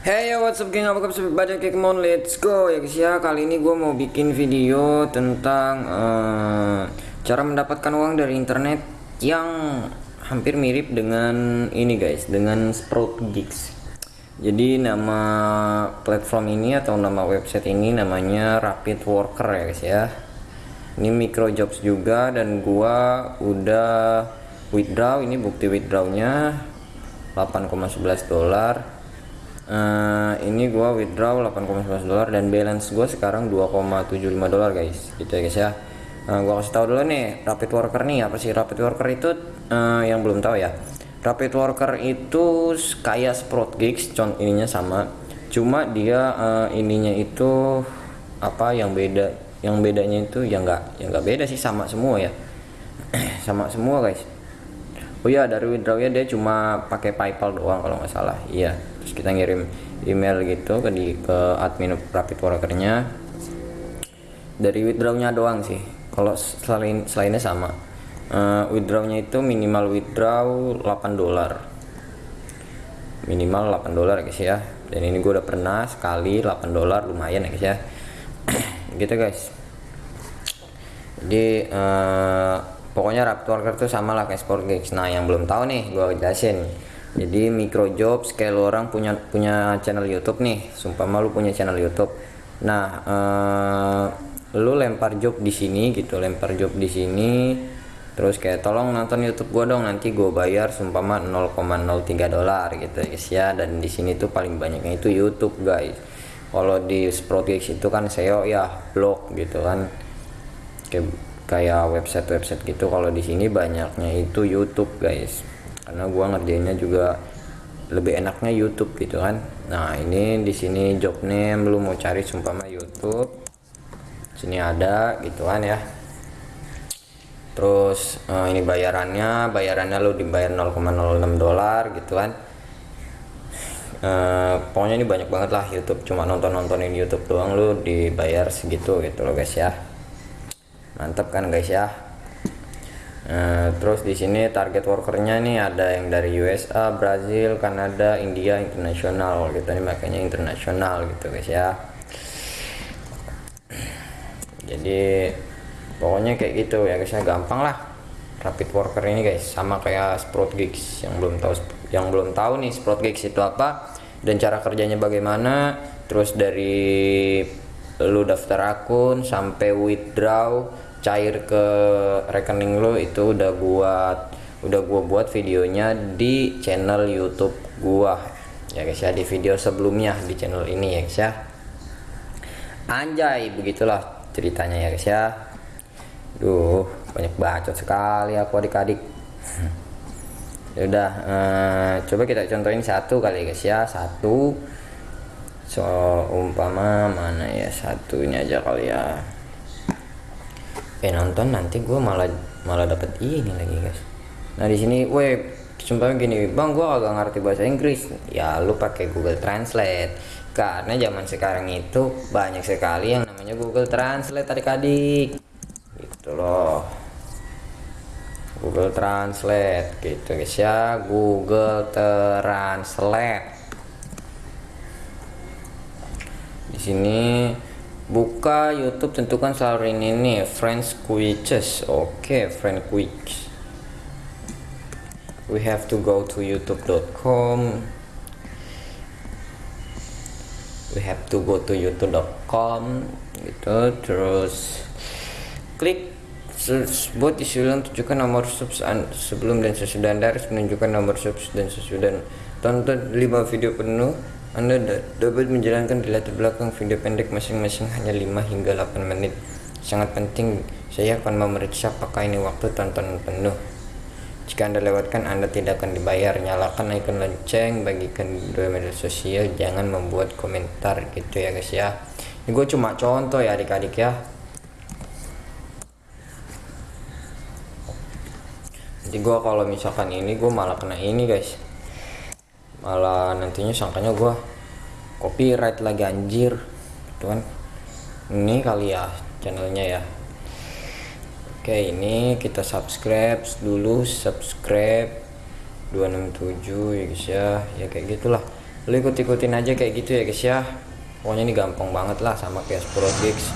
Hey yo, what's up geng, apa kabar baca kayak on, let's go. Ya guys ya Kali ini gue mau bikin video tentang uh, Cara mendapatkan uang dari internet Yang hampir mirip dengan ini guys Dengan Sprout Gigs Jadi nama platform ini atau nama website ini namanya Rapid Worker ya guys ya. Ini micro jobs juga dan gue udah withdraw. Ini bukti withdrawnya 8,11 dolar uh, ini gua withdraw 8,11 dolar dan balance gua sekarang 2,75 dolar guys. Gitu ya guys ya. Uh, gua kasih tahu dulu nih rapid worker nih apa sih rapid worker itu? Uh, yang belum tahu ya. Rapid worker itu kayak sprout gigs con ininya sama. Cuma dia uh, ininya itu apa yang beda yang bedanya itu yang enggak yang enggak beda sih sama semua ya. Sama semua guys. Oh iya dari withdrawnya dia cuma pakai paypal doang kalau nggak salah. Iya terus kita ngirim email gitu ke di ke admin rapid workernya. Dari withdrawnya doang sih. Kalau selain selainnya sama. Uh, withdrawnya itu minimal withdraw 8 dolar. Minimal 8 dolar guys ya. Dan ini gue udah pernah sekali 8 dolar lumayan ya guys ya. Gitu guys. Jadi uh, pokoknya Raptor Worker tuh sama lah kayak Sport Gigs nah yang belum tahu nih gue jelasin jadi micro jobs kayak lu orang punya punya channel YouTube nih. Sumpah malu punya channel YouTube. Nah uh, lu lempar job di sini gitu lempar job di sini. Terus kayak tolong nonton YouTube gua dong nanti gue bayar sumpama 0,03 dolar gitu guys ya. Dan di sini tuh paling banyaknya itu YouTube guys. Kalau di Sprout itu kan SEO ya blog gitu kan. Kayak website-website gitu. Kalau di sini banyaknya itu YouTube guys karena gua ngerjainnya juga lebih enaknya YouTube gitu kan. Nah ini di sini job name lu mau cari sumpah mah YouTube. Sini ada gitu kan ya. Terus uh, ini bayarannya bayarannya lu dibayar 0,06 dolar gitu kan. Uh, pokoknya ini banyak banget lah YouTube. Cuma nonton nontonin YouTube doang lu dibayar segitu gitu loh guys ya. Mantap kan guys ya Nah, terus di sini target workernya nih ada yang dari USA, Brazil, Kanada, India, internasional. Kita nih makanya internasional gitu guys ya. Jadi pokoknya kayak gitu ya guys ya gampang lah. Rapid worker ini guys sama kayak Sprout Gigs yang belum tahu yang belum tahu nih Sprout Gigs itu apa dan cara kerjanya bagaimana. Terus dari lu daftar akun sampai withdraw cair ke rekening lo itu udah buat udah gua buat videonya di channel YouTube gua. Ya guys ya di video sebelumnya di channel ini ya guys ya. Anjay begitulah ceritanya ya guys ya. Duh banyak bacot sekali aku adik-adik. Ya udah uh, coba kita contohin satu kali guys ya. Satu. So umpama mana ya satunya aja kali ya eh nonton nanti gue malah malah dapet ini lagi guys. Nah di sini weh sumpah gini bang gue agak ngerti bahasa Inggris. Ya lu pakai Google Translate. Karena zaman sekarang itu banyak sekali yang namanya Google Translate adik-adik. Gitu loh. Google Translate gitu guys ya. Google Translate. Di sini buka YouTube tentukan selalu ini nih French quizzes oke okay, French quiz we have to go to youtube.com we have to go to youtube.com gitu. Terus klik search buat disuruh tunjukkan nomor subs sebelum dan sesudah. Harus menunjukkan nomor subs dan sesudah. Tonton 5 video penuh anda dapat menjalankan di latar belakang video pendek masing-masing hanya 5 hingga 8 menit. Sangat penting, saya akan memeriksa apakah ini waktu tonton penuh. Jika Anda lewatkan, Anda tidak akan dibayar. Nyalakan icon lonceng, bagikan dua media sosial, jangan membuat komentar gitu ya guys ya. Ini gue cuma contoh ya adik-adik ya. Jadi gue kalau misalkan ini gue malah kena ini guys malah nantinya sangkanya gue copyright lagi anjir. Gitu kan. Ini kali ya channelnya ya. Oke ini kita subscribe dulu subscribe 267 ya guys ya. Ya kayak gitulah. Lu ikut-ikutin aja kayak gitu ya guys ya. Pokoknya ini gampang banget lah sama kayak Sprogix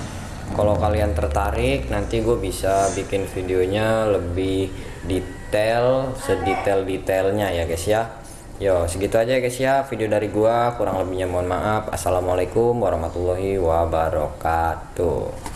kalau kalian tertarik nanti gue bisa bikin videonya lebih detail sedetail-detailnya ya guys ya. Yo, segitu aja ya, guys ya video dari gua. Kurang lebihnya mohon maaf. Assalamualaikum warahmatullahi wabarakatuh.